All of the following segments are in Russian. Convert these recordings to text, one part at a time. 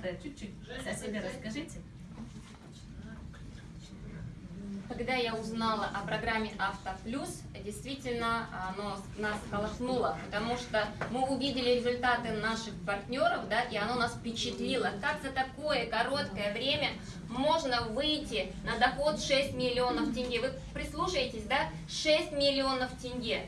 команда, чуть-чуть о себе расскажите. Когда я узнала о программе Авто Плюс, действительно оно нас колыхнуло, потому что мы увидели результаты наших партнеров, да, и оно нас впечатлило. Как за такое короткое время можно выйти на доход 6 миллионов тенге? Вы прислушаетесь, да? 6 миллионов тенге.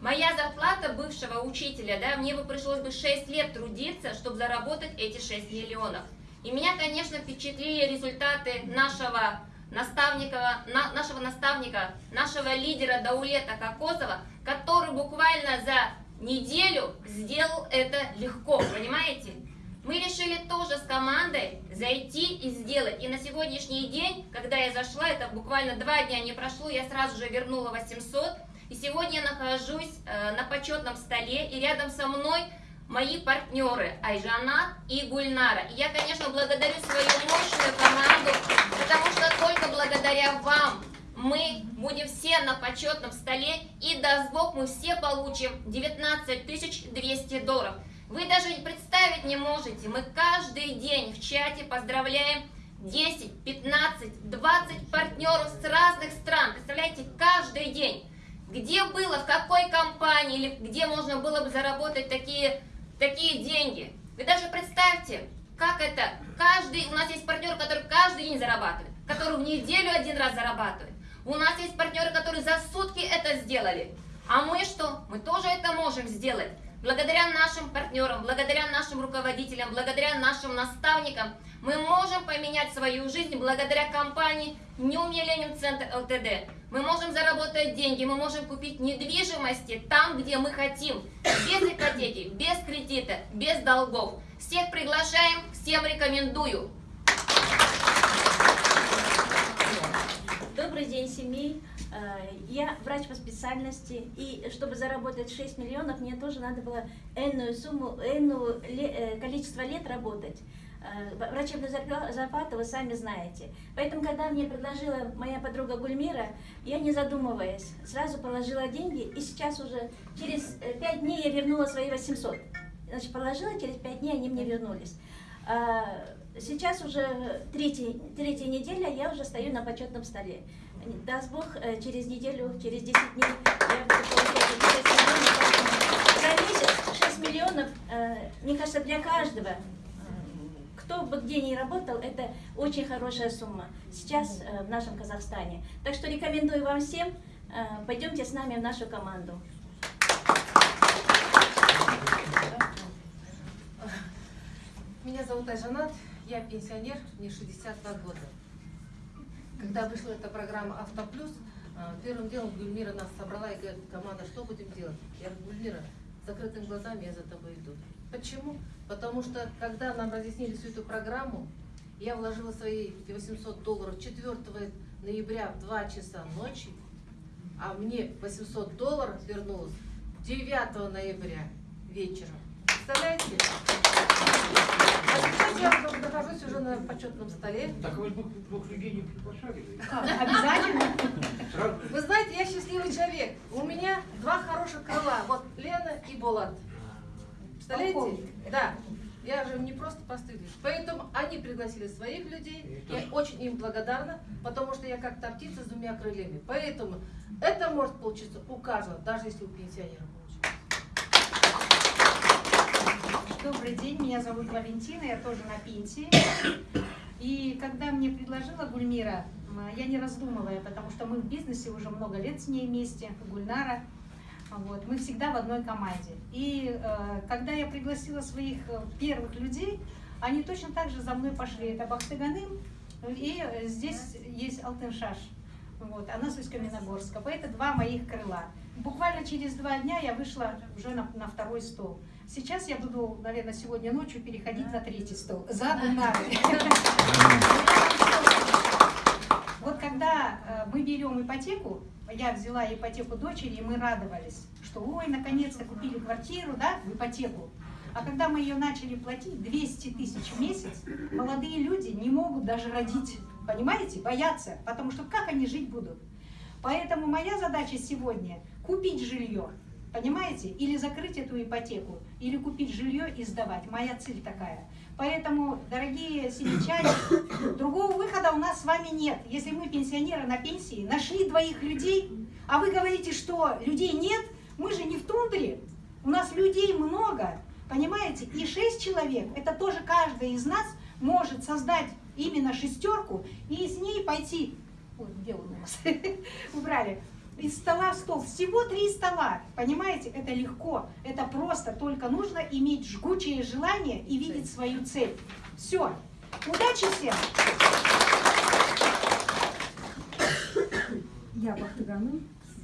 Моя зарплата бывшего учителя, да, мне бы пришлось бы 6 лет трудиться, чтобы заработать эти 6 миллионов. И меня, конечно, впечатлили результаты нашего наставника, на, нашего наставника, нашего лидера Даулета Кокосова, который буквально за неделю сделал это легко, понимаете? Мы решили тоже с командой зайти и сделать. И на сегодняшний день, когда я зашла, это буквально два дня не прошло, я сразу же вернула 800. И сегодня я нахожусь э, на почетном столе, и рядом со мной мои партнеры Айжана и Гульнара. И я, конечно, благодарю свою мощную команду, потому что только благодаря вам мы будем все на почетном столе, и даст Бог, мы все получим 19 200 долларов. Вы даже представить не можете, мы каждый день в чате поздравляем 10, 15, 20 партнеров с разных стран. Представляете, каждый день. Где было, в какой компании, или где можно было бы заработать такие такие деньги. Вы даже представьте, как это, каждый, у нас есть партнер, который каждый день зарабатывает, который в неделю один раз зарабатывает. У нас есть партнеры, которые за сутки это сделали. А мы что? Мы тоже это можем сделать. Благодаря нашим партнерам, благодаря нашим руководителям, благодаря нашим наставникам мы можем поменять свою жизнь благодаря компании New Millennium Center LTD. Мы можем заработать деньги, мы можем купить недвижимости там, где мы хотим, без ипотеки, без кредита, без долгов. Всех приглашаем, всем рекомендую. Добрый день, семей. Э, я врач по специальности, и чтобы заработать 6 миллионов, мне тоже надо было энную сумму, энную э, количество лет работать. Э, врачебную зарплату вы сами знаете. Поэтому, когда мне предложила моя подруга Гульмира, я не задумываясь, сразу положила деньги, и сейчас уже через 5 дней я вернула свои 800. Значит, положила, через 5 дней они мне вернулись. Сейчас уже третья, третья неделя, я уже стою на почетном столе. Даст Бог, э, через неделю, через 10 дней я буду получать 6 миллионов. За месяц 6 миллионов, э, мне кажется, для каждого кто бы где ни работал, это очень хорошая сумма сейчас э, в нашем Казахстане. Так что рекомендую вам всем, э, пойдемте с нами в нашу команду. Меня зовут Айжанат, я пенсионер, мне 62 года. Когда вышла эта программа «Автоплюс», э, первым делом Гульмира нас собрала и говорит, команда, что будем делать? Я говорю, Гульмира, закрытыми глазами я за тобой иду. Почему? Потому что, когда нам разъяснили всю эту программу, я вложила свои 800 долларов 4 ноября в 2 часа ночи, а мне 800 долларов вернулось 9 ноября вечером. Представляете? Сейчас я нахожусь уже на почетном столе. Так вы двух людей не приглашали? Обязательно. Вы знаете, я счастливый человек. У меня два хороших крыла. Вот Лена и Булат. Представляете? Да. Я же не просто простых Поэтому они пригласили своих людей. Я очень им благодарна, потому что я как та птица с двумя крыльями. Поэтому это может получиться у каждого, даже если у пенсионера Добрый день, меня зовут Валентина, я тоже на пенсии. И когда мне предложила Гульмира, я не раздумывая, потому что мы в бизнесе уже много лет с ней вместе, Гульнара, вот, мы всегда в одной команде. И э, когда я пригласила своих э, первых людей, они точно так же за мной пошли. Это Бахтыганым и здесь есть Алтыншаш. Вот, она с Усть-Каменогорска. Это два моих крыла. Буквально через два дня я вышла уже на, на второй стол. Сейчас я буду, наверное, сегодня ночью переходить на третий стол. За Гульнарой. Вот когда э, мы берем ипотеку, я взяла ипотеку дочери, и мы радовались, что ой, наконец-то купили квартиру, да, в ипотеку. А когда мы ее начали платить 200 тысяч в месяц, молодые люди не могут даже родить, понимаете, боятся, потому что как они жить будут? Поэтому моя задача сегодня купить жилье, Понимаете? Или закрыть эту ипотеку, или купить жилье и сдавать. Моя цель такая. Поэтому, дорогие сельчане, другого выхода у нас с вами нет. Если мы, пенсионеры на пенсии, нашли двоих людей, а вы говорите, что людей нет, мы же не в тундре. У нас людей много, понимаете? И шесть человек, это тоже каждый из нас может создать именно шестерку и с ней пойти. Ой, где он у нас? Убрали из стола в стол. Всего три стола. Понимаете, это легко, это просто. Только нужно иметь жгучее желание и видеть свою цель. Все. Удачи всем! Я Бахтыгану,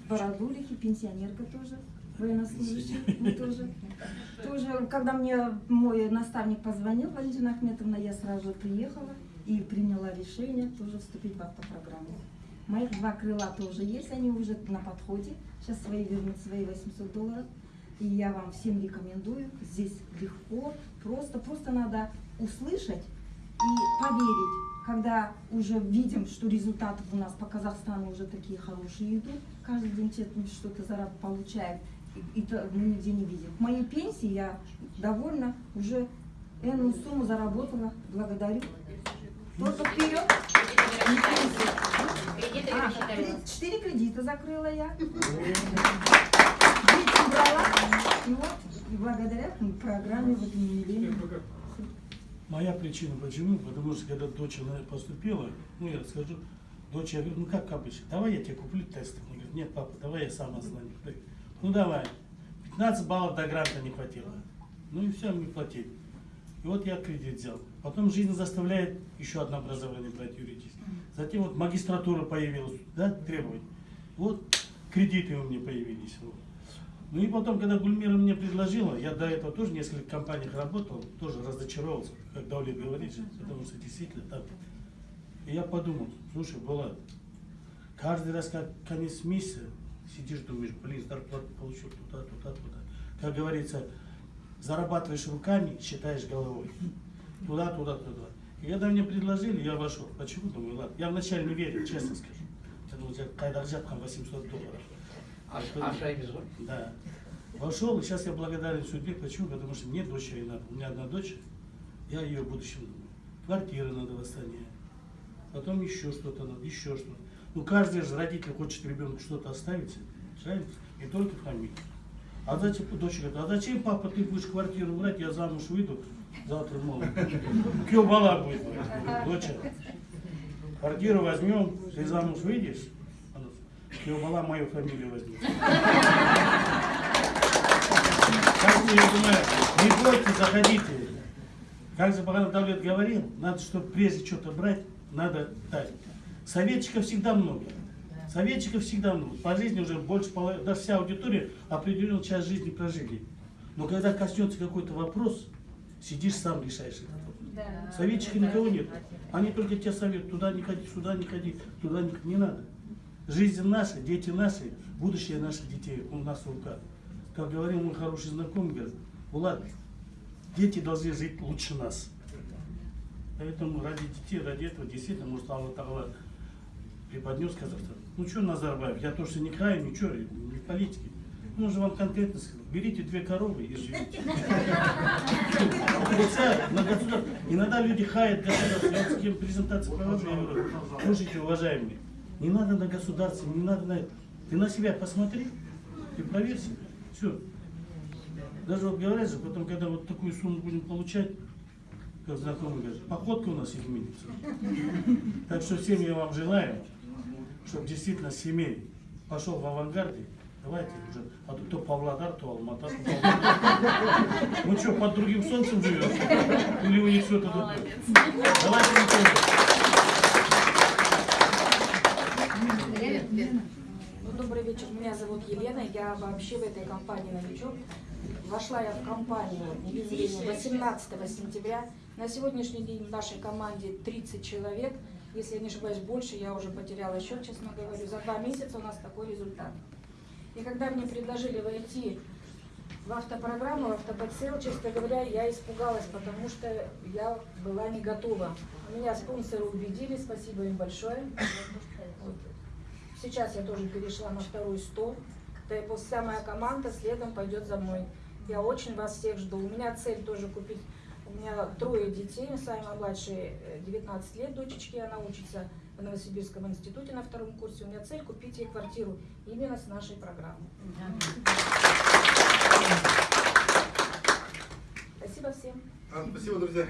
Бородулихи, пенсионерка тоже, военнослужащий мы тоже. Тоже, когда мне мой наставник позвонил, Валентина Ахметовна, я сразу приехала и приняла решение тоже вступить в автопрограмму. Моих два крыла тоже есть, они уже на подходе. Сейчас свои вернут свои 800 долларов. И я вам всем рекомендую. Здесь легко, просто, просто надо услышать и поверить. Когда уже видим, что результаты у нас по Казахстану уже такие хорошие идут, каждый день что-то зараб получает, и, и мы нигде не видим. К моей пенсии я довольна, уже энную сумму заработала, благодарю. Только вперед! Четыре кредита закрыла я. Дети брала. И вот, и благодаря программе вот универе. Моя причина почему? Потому что когда дочь она поступила, ну я скажу, дочь, я говорю, ну как обычно, давай я тебе куплю тест. Она говорит, нет, папа, давай я сам ознаю. Говорю, Ну давай. 15 баллов до гранта не хватило. Ну и все, мы платили. И вот я кредит взял. Потом жизнь заставляет еще одно образование брать юридическое. Затем вот магистратура появилась, да, требования. Вот кредиты у меня появились. Вот. Ну и потом, когда Гульмира мне предложила, я до этого тоже в нескольких компаниях работал, тоже разочаровался, как Даулет говорит, потому что действительно так. И я подумал, слушай, Булат, каждый раз, как конец месяца, сидишь, думаешь, блин, зарплату получил туда, туда, туда. Как говорится, зарабатываешь руками, считаешь головой. Туда, туда, туда. И когда мне предложили, я вошел. Почему? Думаю, ладно. Я вначале не верил, честно скажу. Я думал, когда взяткам 800 долларов. Ашайбиз ғой Да. Вошел, и сейчас я благодарен судьбе. Почему? Потому что мне дочери надо. У меня одна дочь, я ее в будущем думаю. Квартира надо восстановить. Потом еще что-то надо, еще что-то. Ну, каждый же родитель хочет ребенку что-то оставить, правильно? Не только фамилию. А зачем, дочь говорит, а зачем, папа, ты будешь квартиру брать, я замуж выйду, завтра молод. Кё бала будет, доча. Квартиру возьмем, ты замуж выйдешь, Кё бала мою фамилию возьмет. Как я думаю, не бойтесь, заходите. Как Забаган Давлет говорил, надо, чтобы прежде что-то брать, надо дать. Советчиков всегда много. Советчиков всегда много. По жизни уже больше половины, даже вся аудитория определенную часть жизни прожили. Но когда коснется какой-то вопрос, сидишь сам решаешь этот вопрос. Советчика никого нет. Они только тебе советуют, туда не ходи, сюда не ходи, туда не, не надо. Жизнь наша, дети наши, будущее наших детей у нас в руках. Как говорил мой хороший знакомый, говорит, Влад, дети должны жить лучше нас. Поэтому ради детей, ради этого действительно, может, Аллах преподнес Казахстан. Ну что, Назарбаев, я то, что не краю, ничего, не в политике. Ну, же вам конкретно сказал, берите две коровы и живите. Иногда люди хаят государство. Я вот с кем презентации провожу, я говорю, слушайте, уважаемые, не надо на государство, не надо на это. Ты на себя посмотри, ты проверь себя. Все. Даже вот говорят же, потом, когда вот такую сумму будем получать, как знакомый говорит, походка у нас изменится. Так что всем я вам желаю, чтобы действительно семей пошел в авангарде. Давайте уже, а то, то Павлодар, то Алмата. Ну что, под другим солнцем живет? Или у них что-то другое? Давайте не Ну, добрый вечер, меня зовут Елена, я вообще в этой компании новичок. Вошла я в компанию «Невезение» 18 сентября. На сегодняшний день в нашей команде 30 человек. Если я не ошибаюсь, больше, я уже потеряла счет, честно говорю. За два месяца у нас такой результат. И когда мне предложили войти в автопрограмму, в автоподсел, честно говоря, я испугалась, потому что я была не готова. Меня спонсоры убедили, спасибо им большое. Сейчас я тоже перешла на второй стол. И вся моя команда следом пойдет за мной. Я очень вас всех жду. У меня цель тоже купить. У меня трое детей, самая младшая э, 19 лет, дочечки, она учится в Новосибирском институте на втором курсе. У меня цель купить ей квартиру именно с нашей программой. Спасибо всем. А, Спасибо, друзья.